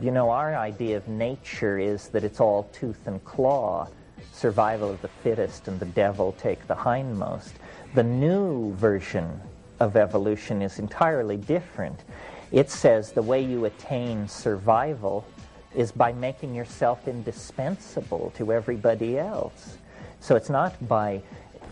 You know, our idea of nature is that it's all tooth and claw, survival of the fittest, and the devil take the hindmost. The new version of evolution is entirely different. It says the way you attain survival is by making yourself indispensable to everybody else. So it's not by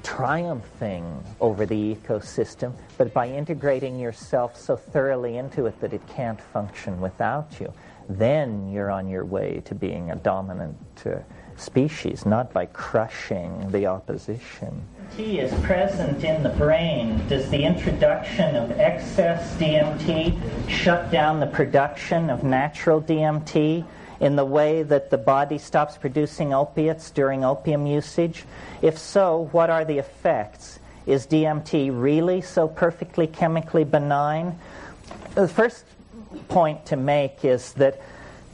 triumphing over the ecosystem, but by integrating yourself so thoroughly into it that it can't function without you. Then you're on your way to being a dominant uh, species, not by crushing the opposition. T is present in the brain. Does the introduction of excess DMT shut down the production of natural DMT? in the way that the body stops producing opiates during opium usage? If so, what are the effects? Is DMT really so perfectly chemically benign? The first point to make is that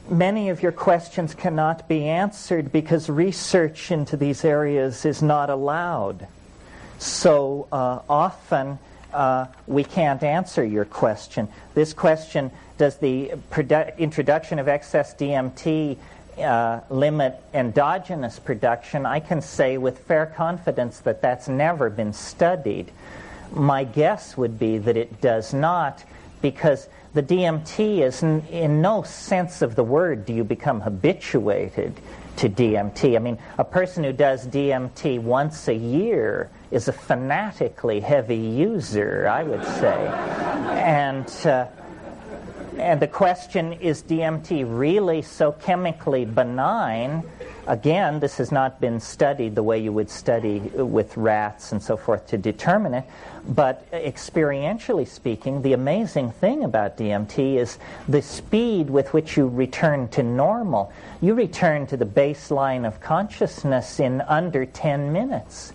many of your questions cannot be answered because research into these areas is not allowed. So uh, often uh, we can't answer your question. This question does the produ- introduction of excess DMT uh, limit endogenous production? I can say with fair confidence that that's never been studied. My guess would be that it does not because the DMT is in, in no sense of the word do you become habituated to DMT. I mean, a person who does DMT once a year is a fanatically heavy user, I would say. And, uh, and the question is DMT really so chemically benign? Again, this has not been studied the way you would study with rats and so forth to determine it. But experientially speaking, the amazing thing about DMT is the speed with which you return to normal. You return to the baseline of consciousness in under 10 minutes.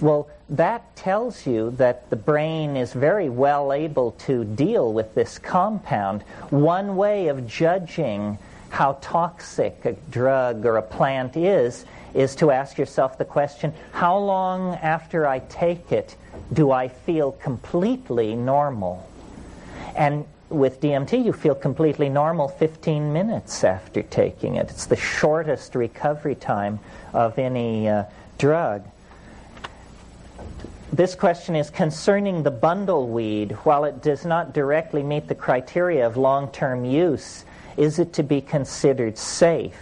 Well, that tells you that the brain is very well able to deal with this compound. One way of judging how toxic a drug or a plant is is to ask yourself the question how long after I take it do I feel completely normal? And with DMT, you feel completely normal 15 minutes after taking it. It's the shortest recovery time of any uh, drug. This question is concerning the bundleweed. While it does not directly meet the criteria of long term use, is it to be considered safe?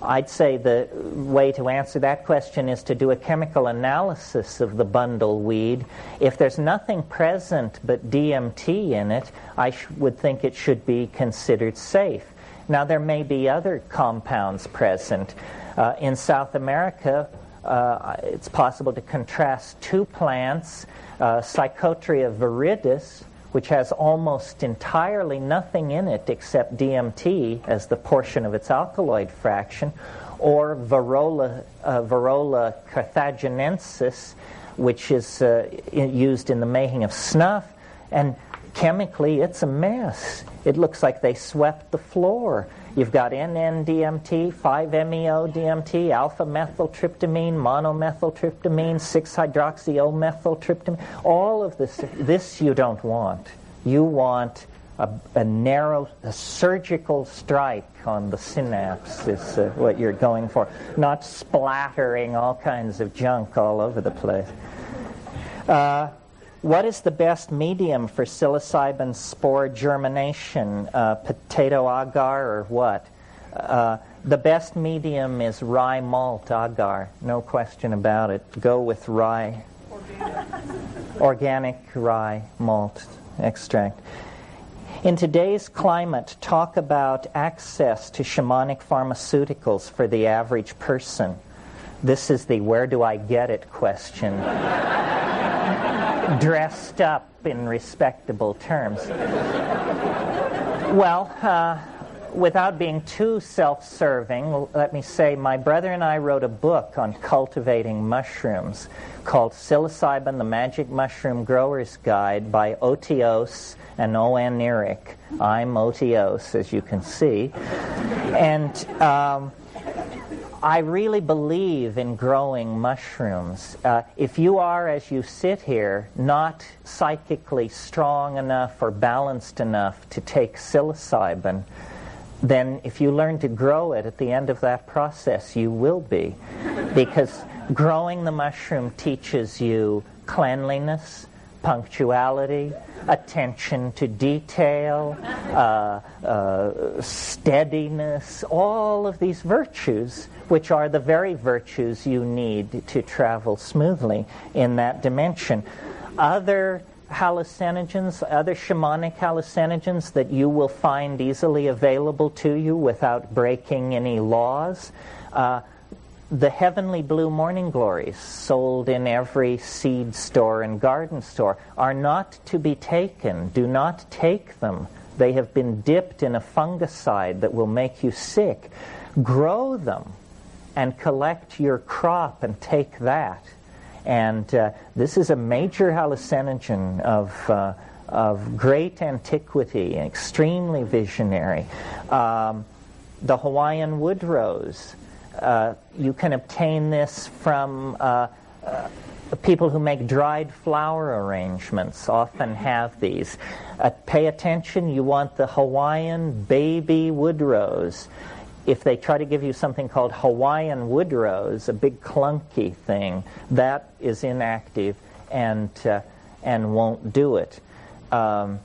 I'd say the way to answer that question is to do a chemical analysis of the bundleweed. If there's nothing present but DMT in it, I sh- would think it should be considered safe. Now, there may be other compounds present. Uh, in South America, uh, it's possible to contrast two plants, uh, Psychotria viridis, which has almost entirely nothing in it except DMT as the portion of its alkaloid fraction, or Virola, uh, Virola carthaginensis, which is uh, used in the making of snuff. And chemically, it's a mess. It looks like they swept the floor. You've got NN-DMT, 5-MeO-DMT, alpha-methyltryptamine, monomethyltryptamine, 6-hydroxy-O-methyltryptamine. All of this, this you don't want. You want a, a narrow, a surgical strike on the synapse is uh, what you're going for, not splattering all kinds of junk all over the place. Uh, what is the best medium for psilocybin spore germination? Uh, potato agar or what? Uh, the best medium is rye malt agar, no question about it. Go with rye. Organic, Organic rye malt extract. In today's climate, talk about access to shamanic pharmaceuticals for the average person. This is the where do I get it question dressed up in respectable terms. Well, uh, without being too self serving, let me say my brother and I wrote a book on cultivating mushrooms called Psilocybin The Magic Mushroom Grower's Guide by O.T. Oss and O.N. Oeric. I'm O.T. Oss, as you can see. And um, I really believe in growing mushrooms. Uh, if you are, as you sit here, not psychically strong enough or balanced enough to take psilocybin, then if you learn to grow it at the end of that process, you will be. Because growing the mushroom teaches you cleanliness, punctuality, attention to detail, uh, uh, steadiness, all of these virtues, which are the very virtues you need to travel smoothly in that dimension. Other hallucinogens, other shamanic hallucinogens that you will find easily available to you without breaking any laws. Uh, the heavenly blue morning glories sold in every seed store and garden store are not to be taken. Do not take them. They have been dipped in a fungicide that will make you sick. Grow them and collect your crop and take that. And uh, this is a major hallucinogen of, uh, of great antiquity, extremely visionary. Um, the Hawaiian wood rose uh, you can obtain this from uh, uh, people who make dried flower arrangements often have these. Uh, pay attention, you want the Hawaiian baby wood rose. If they try to give you something called Hawaiian wood rose, a big clunky thing, that is inactive and, uh, and won't do it. Um,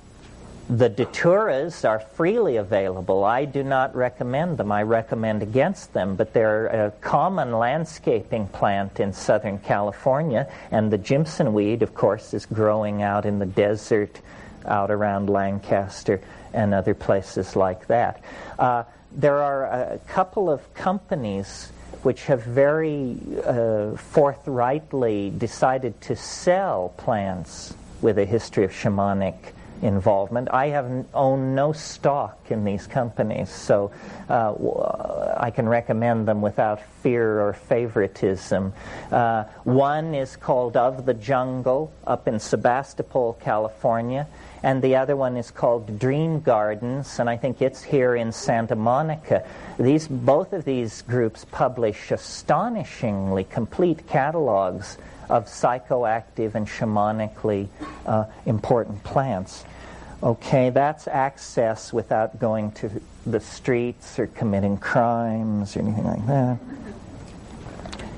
the daturas are freely available. I do not recommend them. I recommend against them, but they're a common landscaping plant in Southern California, and the Jimson weed, of course, is growing out in the desert out around Lancaster and other places like that. Uh, there are a couple of companies which have very uh, forthrightly decided to sell plants with a history of shamanic involvement. I have owned no stock in these companies, so uh, I can recommend them without fear or favoritism. Uh, one is called Of the Jungle up in Sebastopol, California, and the other one is called Dream Gardens, and I think it's here in Santa Monica. These, both of these groups publish astonishingly complete catalogs of psychoactive and shamanically uh, important plants. Okay, that's access without going to the streets or committing crimes or anything like that.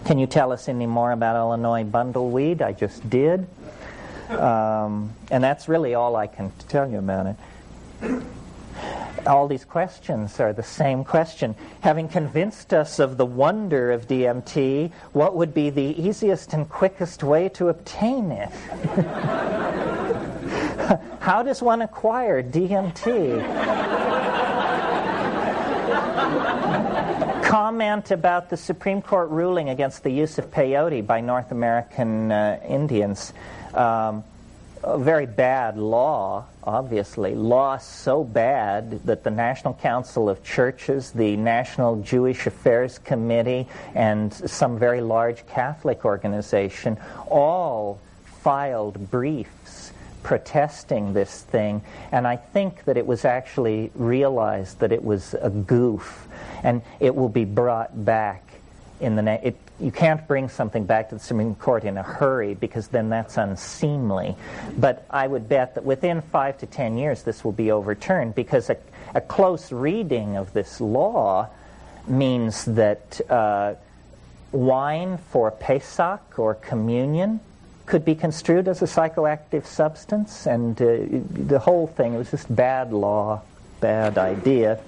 Can you tell us any more about Illinois bundleweed? I just did. Um, and that's really all I can tell you about it all these questions are the same question. Having convinced us of the wonder of DMT, what would be the easiest and quickest way to obtain it? How does one acquire DMT? Comment about the Supreme Court ruling against the use of peyote by North American uh, Indians. Um, a very bad law, obviously. Law so bad that the National Council of Churches, the National Jewish Affairs Committee, and some very large Catholic organization all filed briefs protesting this thing. And I think that it was actually realized that it was a goof, and it will be brought back in the it, you can't bring something back to the Supreme Court in a hurry because then that's unseemly. But I would bet that within five to ten years this will be overturned because a, a close reading of this law means that uh, wine for Pesach or communion could be construed as a psychoactive substance, and uh, the whole thing was just bad law, bad idea.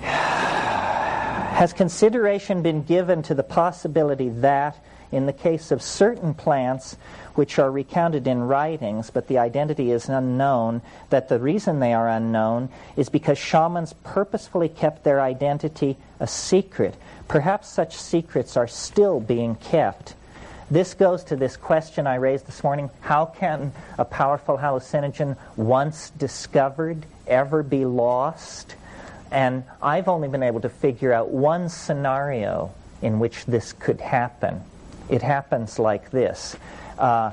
Has consideration been given to the possibility that, in the case of certain plants which are recounted in writings, but the identity is unknown, that the reason they are unknown is because shamans purposefully kept their identity a secret? Perhaps such secrets are still being kept. This goes to this question I raised this morning how can a powerful hallucinogen, once discovered, ever be lost? And I've only been able to figure out one scenario in which this could happen. It happens like this. Uh,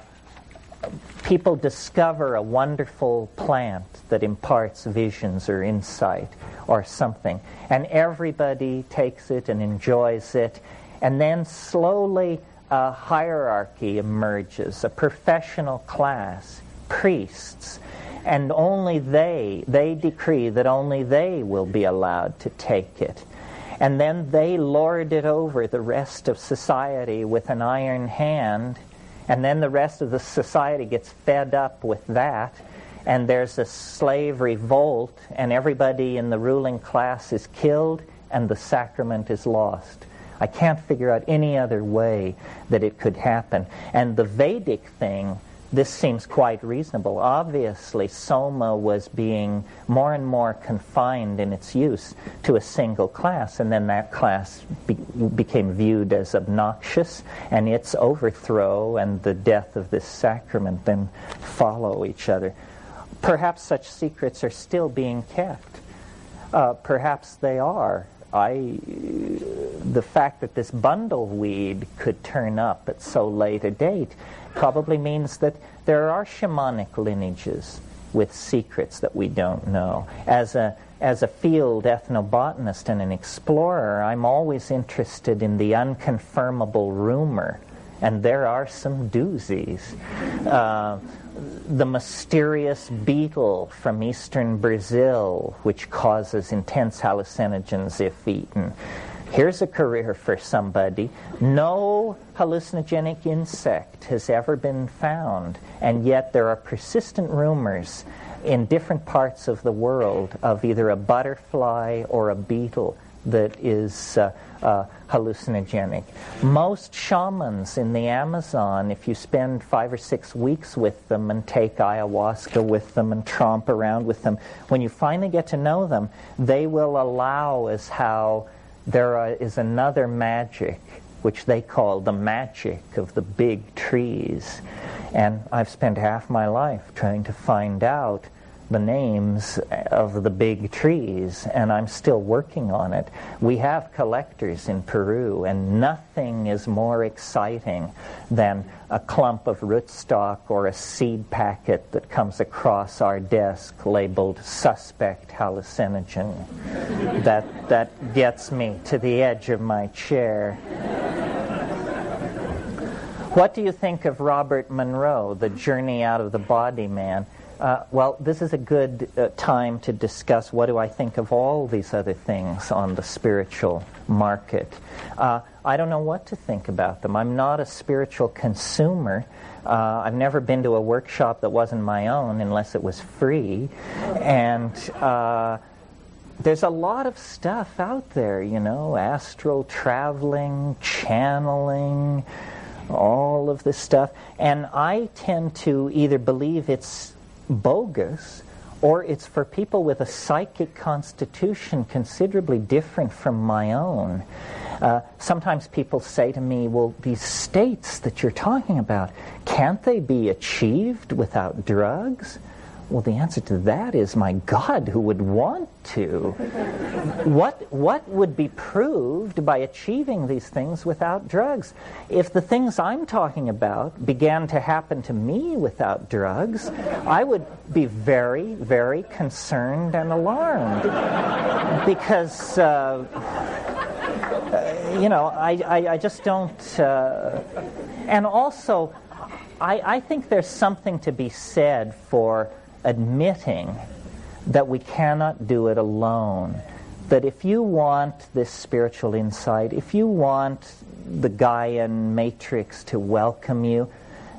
people discover a wonderful plant that imparts visions or insight or something, and everybody takes it and enjoys it, and then slowly a hierarchy emerges, a professional class, priests, and only they, they decree that only they will be allowed to take it. And then they lord it over the rest of society with an iron hand, and then the rest of the society gets fed up with that, and there's a slave revolt, and everybody in the ruling class is killed, and the sacrament is lost. I can't figure out any other way that it could happen. And the Vedic thing, this seems quite reasonable. Obviously, Soma was being more and more confined in its use to a single class, and then that class be- became viewed as obnoxious, and its overthrow and the death of this sacrament then follow each other. Perhaps such secrets are still being kept. Uh, perhaps they are. I, the fact that this bundle weed could turn up at so late a date probably means that there are shamanic lineages with secrets that we don't know. As a, as a field ethnobotanist and an explorer, I'm always interested in the unconfirmable rumor, and there are some doozies. Uh, the mysterious beetle from eastern Brazil, which causes intense hallucinogens if eaten. Here's a career for somebody. No hallucinogenic insect has ever been found, and yet there are persistent rumors in different parts of the world of either a butterfly or a beetle that is uh, uh, hallucinogenic. Most shamans in the Amazon, if you spend five or six weeks with them and take ayahuasca with them and tromp around with them, when you finally get to know them, they will allow as how there is another magic which they call the magic of the big trees. And I've spent half my life trying to find out the names of the big trees, and I'm still working on it. We have collectors in Peru, and nothing is more exciting than a clump of rootstock or a seed packet that comes across our desk labeled suspect hallucinogen. that, that gets me to the edge of my chair. What do you think of Robert Monroe, the journey out of the body man? Uh, well, this is a good uh, time to discuss what do I think of all these other things on the spiritual market. Uh, I don't know what to think about them. I'm not a spiritual consumer. Uh, I've never been to a workshop that wasn't my own unless it was free. And uh, there's a lot of stuff out there, you know, astral traveling, channeling, all of this stuff. And I tend to either believe it's bogus or it's for people with a psychic constitution considerably different from my own. Uh, sometimes people say to me, well, these states that you're talking about, can't they be achieved without drugs? Well, the answer to that is, my God, who would want to? what, what would be proved by achieving these things without drugs? If the things I'm talking about began to happen to me without drugs, I would be very, very concerned and alarmed. because, uh, uh, you know, I, I, I just don't. Uh, and also, I, I think there's something to be said for admitting that we cannot do it alone. That if you want this spiritual insight, if you want the Gaian matrix to welcome you,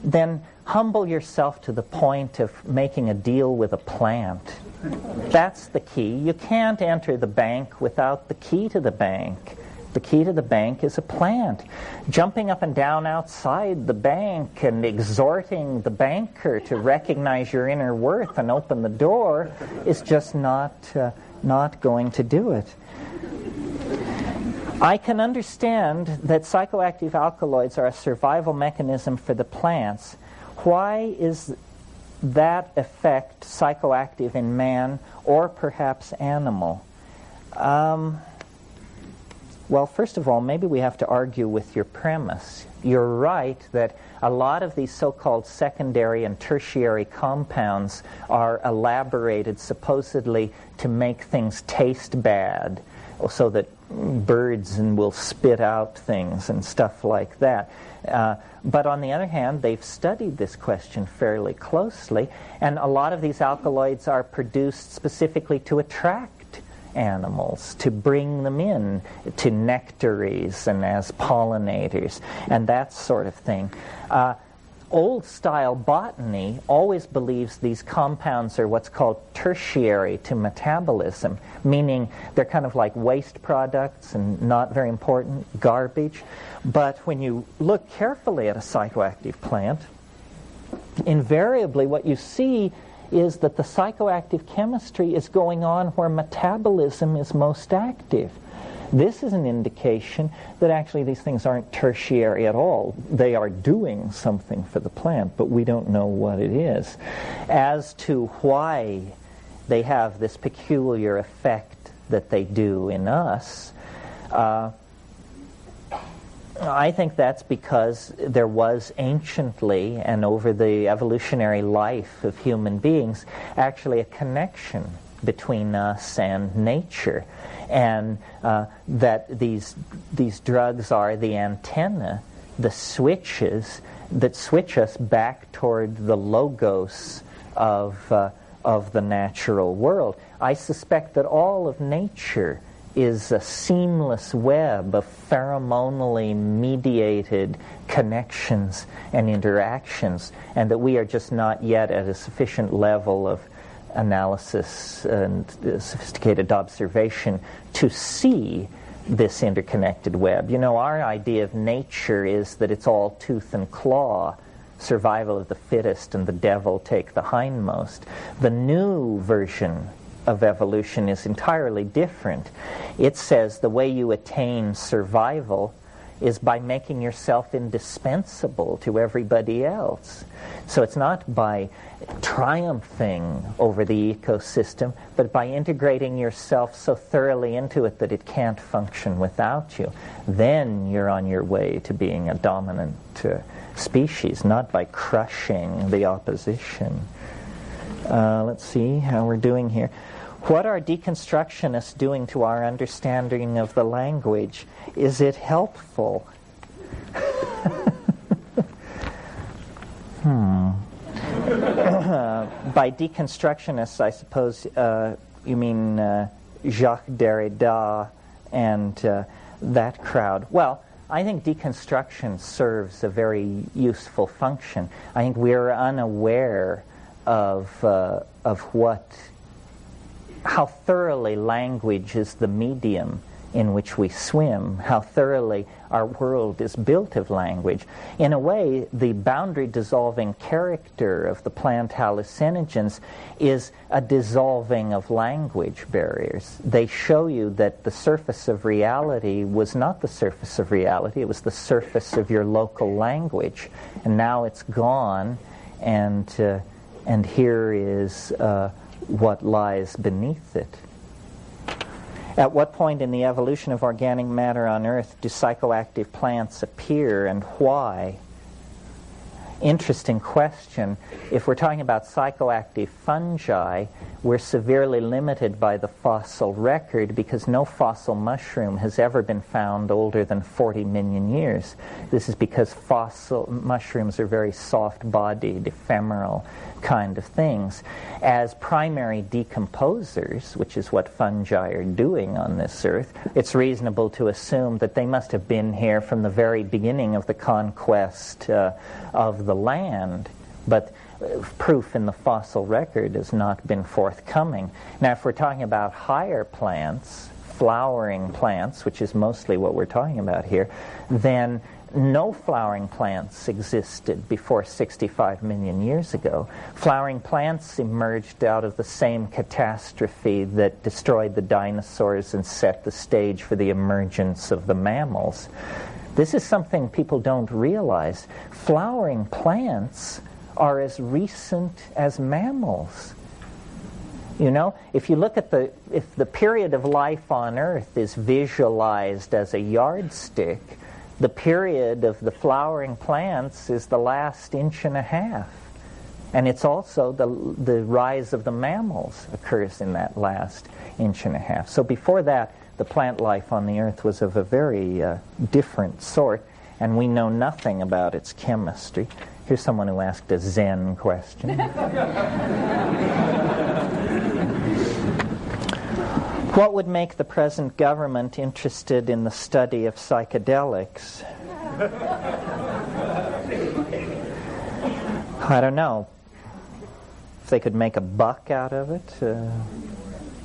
then humble yourself to the point of making a deal with a plant. That's the key. You can't enter the bank without the key to the bank. The key to the bank is a plant. Jumping up and down outside the bank and exhorting the banker to recognize your inner worth and open the door is just not, uh, not going to do it. I can understand that psychoactive alkaloids are a survival mechanism for the plants. Why is that effect psychoactive in man or perhaps animal? Um, well, first of all, maybe we have to argue with your premise. You're right that a lot of these so called secondary and tertiary compounds are elaborated supposedly to make things taste bad, so that birds and will spit out things and stuff like that. Uh, but on the other hand, they've studied this question fairly closely, and a lot of these alkaloids are produced specifically to attract animals, to bring them in to nectaries and as pollinators, and that sort of thing. Uh, old style botany always believes these compounds are what's called tertiary to metabolism, meaning they're kind of like waste products and not very important, garbage. But when you look carefully at a psychoactive plant, invariably what you see is that the psychoactive chemistry is going on where metabolism is most active. This is an indication that actually these things aren't tertiary at all. They are doing something for the plant, but we don't know what it is. As to why they have this peculiar effect that they do in us, uh, I think that's because there was anciently and over the evolutionary life of human beings actually a connection between us and nature and uh, that these, these drugs are the antenna, the switches that switch us back toward the logos of, uh, of the natural world. I suspect that all of nature is a seamless web of pheromonally mediated connections and interactions, and that we are just not yet at a sufficient level of analysis and uh, sophisticated observation to see this interconnected web. You know, our idea of nature is that it's all tooth and claw, survival of the fittest, and the devil take the hindmost. The new version of evolution is entirely different. It says the way you attain survival is by making yourself indispensable to everybody else. So it's not by triumphing over the ecosystem, but by integrating yourself so thoroughly into it that it can't function without you. Then you're on your way to being a dominant uh, species, not by crushing the opposition. Uh, let's see how we're doing here. What are deconstructionists doing to our understanding of the language? Is it helpful? hmm. by deconstructionists, I suppose uh, you mean uh, Jacques Derrida and uh, that crowd. Well, I think deconstruction serves a very useful function. I think we're unaware of, uh, of what how thoroughly language is the medium in which we swim, how thoroughly our world is built of language. In a way, the boundary dissolving character of the plant hallucinogens is a dissolving of language barriers. They show you that the surface of reality was not the surface of reality, it was the surface of your local language. And now it's gone, and, uh, and here is. Uh, what lies beneath it. At what point in the evolution of organic matter on Earth do psychoactive plants appear and why? Interesting question. If we're talking about psychoactive fungi, we're severely limited by the fossil record because no fossil mushroom has ever been found older than 40 million years. This is because fossil mushrooms are very soft bodied, ephemeral, kind of things. As primary decomposers, which is what fungi are doing on this earth, it's reasonable to assume that they must have been here from the very beginning of the conquest uh, of the land. But uh, proof in the fossil record has not been forthcoming. Now, if we're talking about higher plants, flowering plants, which is mostly what we're talking about here, then no flowering plants existed before 65 million years ago. Flowering plants emerged out of the same catastrophe that destroyed the dinosaurs and set the stage for the emergence of the mammals. This is something people don't realize. Flowering plants are as recent as mammals. You know, if you look at the if the period of life on earth is visualized as a yardstick, the period of the flowering plants is the last inch and a half. And it's also the, the rise of the mammals occurs in that last inch and a half. So before that, the plant life on the earth was of a very uh, different sort, and we know nothing about its chemistry. Here's someone who asked a Zen question. what would make the present government interested in the study of psychedelics? I don't know. If they could make a buck out of it. Uh,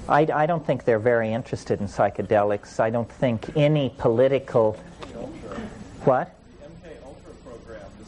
I, I don't think they're very interested in psychedelics. I don't think any political. What?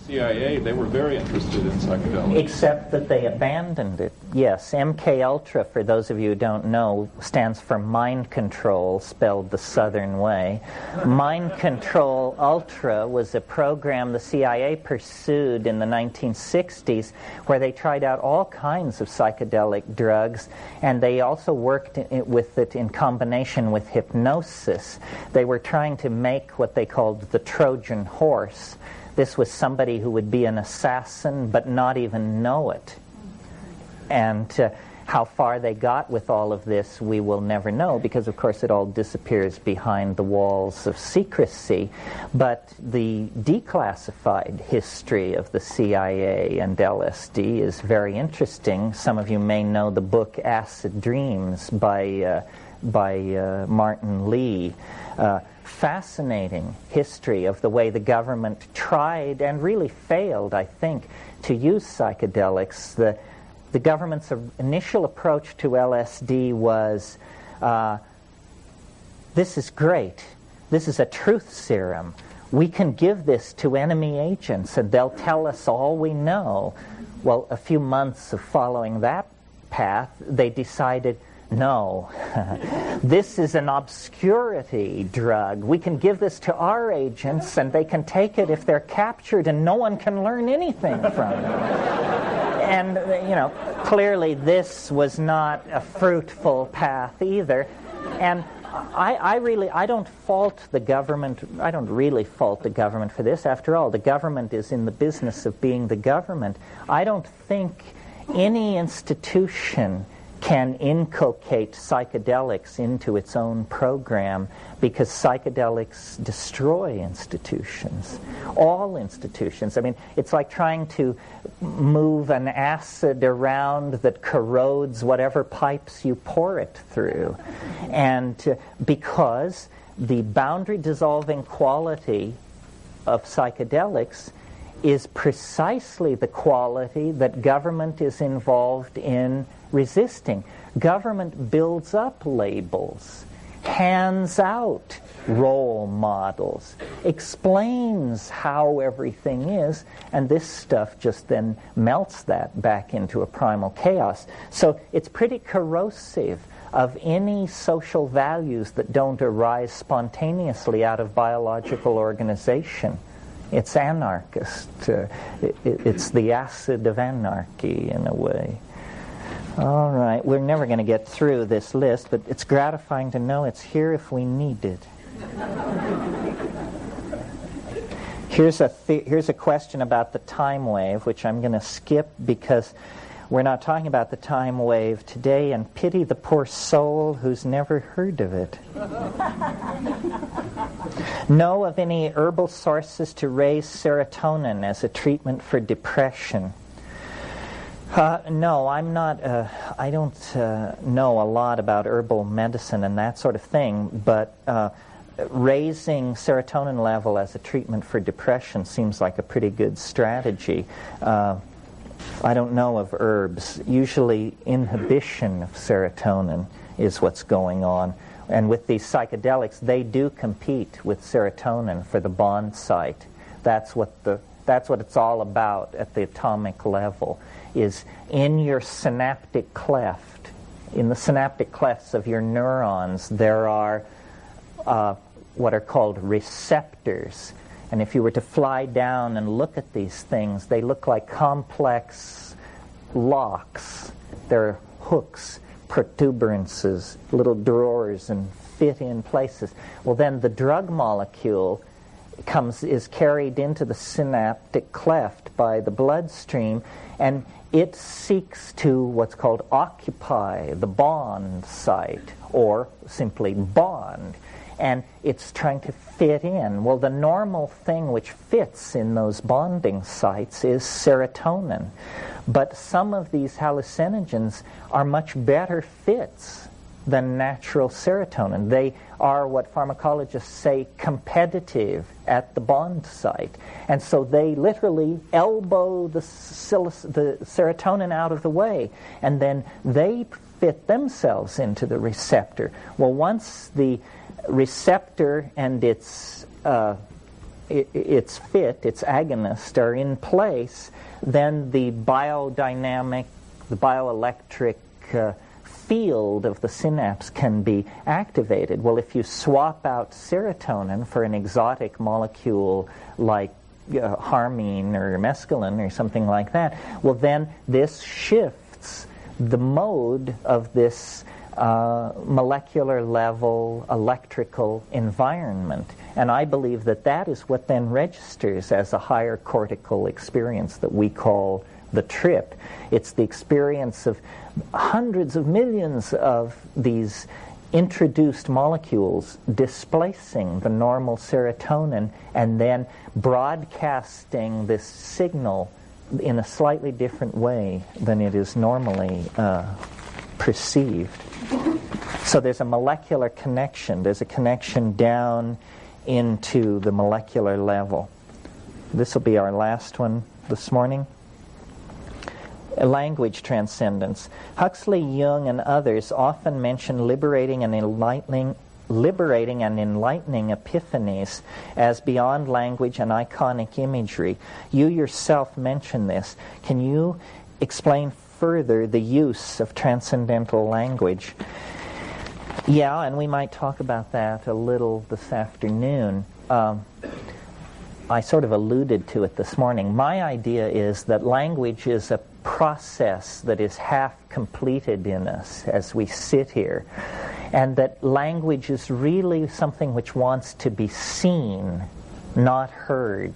CIA, they were very interested in psychedelics. Except that they abandoned it. Yes, MK Ultra, for those of you who don't know, stands for mind control, spelled the Southern way. Mind Control Ultra was a program the CIA pursued in the 1960s where they tried out all kinds of psychedelic drugs, and they also worked with it in combination with hypnosis. They were trying to make what they called the Trojan horse this was somebody who would be an assassin but not even know it. And uh, how far they got with all of this, we will never know because, of course, it all disappears behind the walls of secrecy. But the declassified history of the CIA and LSD is very interesting. Some of you may know the book Acid Dreams by, uh, by uh, Martin Lee. Uh, fascinating history of the way the government tried and really failed, I think, to use psychedelics. The, the government's initial approach to LSD was uh, this is great. This is a truth serum. We can give this to enemy agents and they'll tell us all we know. Well, a few months of following that path, they decided no. this is an obscurity drug. We can give this to our agents and they can take it if they're captured and no one can learn anything from it. and, you know, clearly this was not a fruitful path either. And I, I, really I don't fault the government. I don't really fault the government for this. After all, the government is in the business of being the government. I don't think any institution can inculcate psychedelics into its own program because psychedelics destroy institutions, all institutions. I mean, it's like trying to move an acid around that corrodes whatever pipes you pour it through. And uh, because the boundary dissolving quality of psychedelics is precisely the quality that government is involved in resisting. Government builds up labels, hands out role models, explains how everything is, and this stuff just then melts that back into a primal chaos. So it's pretty corrosive of any social values that don't arise spontaneously out of biological organization. It's anarchist. Uh, it, it's the acid of anarchy in a way. All right, we're never going to get through this list, but it's gratifying to know it's here if we need it. Here's a, th- here's a question about the time wave, which I'm going to skip because we're not talking about the time wave today, and pity the poor soul who's never heard of it. know of any herbal sources to raise serotonin as a treatment for depression? Uh, no, I'm not. Uh, I don't uh, know a lot about herbal medicine and that sort of thing, but uh, raising serotonin level as a treatment for depression seems like a pretty good strategy. Uh, I don't know of herbs. Usually, inhibition of serotonin is what's going on. And with these psychedelics, they do compete with serotonin for the bond site. That's what the that's what it's all about at the atomic level is in your synaptic cleft, in the synaptic clefts of your neurons, there are uh, what are called receptors. And if you were to fly down and look at these things, they look like complex locks. They're hooks, protuberances, little drawers, and fit in places. Well, then the drug molecule comes is carried into the synaptic cleft by the bloodstream, and it seeks to what's called occupy the bond site, or simply bond. And it's trying to fit in. Well, the normal thing which fits in those bonding sites is serotonin. But some of these hallucinogens are much better fits than natural serotonin. They are what pharmacologists say competitive at the bond site. And so they literally elbow the, the serotonin out of the way, and then they fit themselves into the receptor. Well, once the receptor and its uh, its fit, its agonist are in place, then the biodynamic, the bioelectric uh, field of the synapse can be activated. Well, if you swap out serotonin for an exotic molecule like uh, harmine or mescaline or something like that, well, then this shifts the mode of this uh, molecular level electrical environment. And I believe that that is what then registers as a higher cortical experience that we call the trip. It's the experience of hundreds of millions of these introduced molecules displacing the normal serotonin and then broadcasting this signal in a slightly different way than it is normally uh, perceived. So there's a molecular connection. There's a connection down into the molecular level. This will be our last one this morning language transcendence. Huxley, Jung, and others often mention liberating and enlightening liberating and enlightening epiphanies as beyond language and iconic imagery. You yourself mention this. Can you explain further the use of transcendental language? Yeah, and we might talk about that a little this afternoon. Um, I sort of alluded to it this morning. My idea is that language is a process that is half completed in us as we sit here, and that language is really something which wants to be seen, not heard,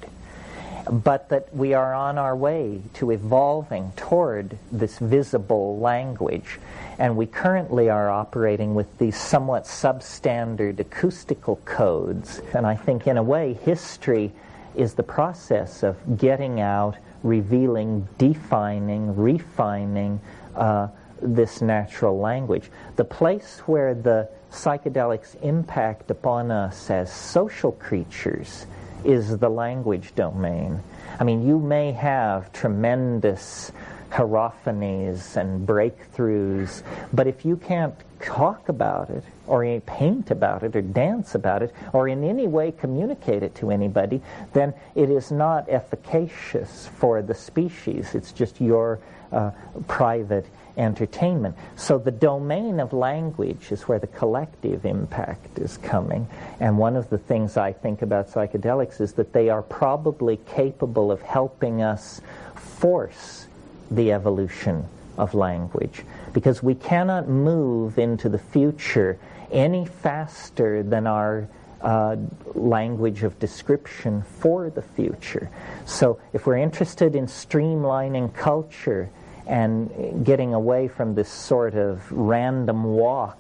but that we are on our way to evolving toward this visible language. And we currently are operating with these somewhat substandard acoustical codes. And I think, in a way, history is the process of getting out revealing, defining, refining uh, this natural language. The place where the psychedelics impact upon us as social creatures is the language domain. I mean, you may have tremendous hierophanies and breakthroughs, but if you can't talk about it, or paint about it, or dance about it, or in any way communicate it to anybody, then it is not efficacious for the species. It's just your uh, private entertainment. So the domain of language is where the collective impact is coming. And one of the things I think about psychedelics is that they are probably capable of helping us force the evolution of language because we cannot move into the future any faster than our uh, language of description for the future. So, if we're interested in streamlining culture and getting away from this sort of random walk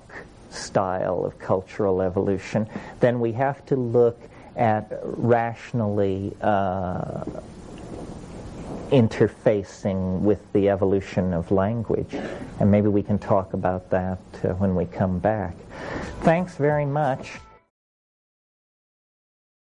style of cultural evolution, then we have to look at rationally uh, interfacing with the evolution of language. And maybe we can talk about that uh, when we come back. Thanks very much.